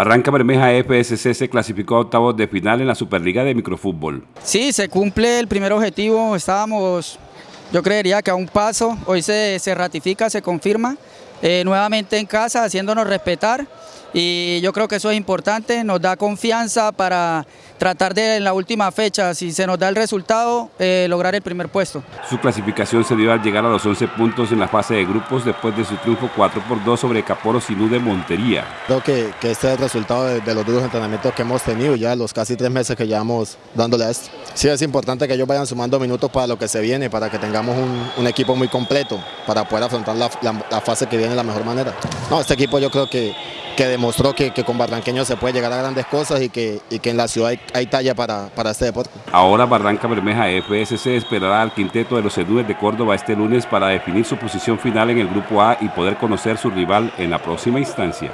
Barranca Bermeja FSC se clasificó a octavos de final en la Superliga de Microfútbol. Sí, se cumple el primer objetivo, estábamos, yo creería que a un paso, hoy se, se ratifica, se confirma, eh, nuevamente en casa, haciéndonos respetar y yo creo que eso es importante, nos da confianza para tratar de en la última fecha, si se nos da el resultado, eh, lograr el primer puesto. Su clasificación se dio al llegar a los 11 puntos en la fase de grupos después de su triunfo 4 por 2 sobre Caporo Sinú de Montería. Creo que, que, este es el resultado de, de, los duros entrenamientos que hemos tenido ya los casi tres meses que llevamos dándole a esto. Sí es importante que ellos vayan sumando minutos para lo que se viene, para que tengamos un, un equipo muy completo, para poder afrontar la, la, la fase que viene de la mejor manera. No, este equipo yo creo que que demostró que, que, con Barranqueño se puede llegar a grandes cosas y que, y que en la ciudad hay, hay talla para, para, este deporte. Ahora Barranca Bermeja FSC esperará al quinteto de los Edúes de Córdoba este lunes para definir su posición final en el Grupo A y poder conocer su rival en la próxima instancia.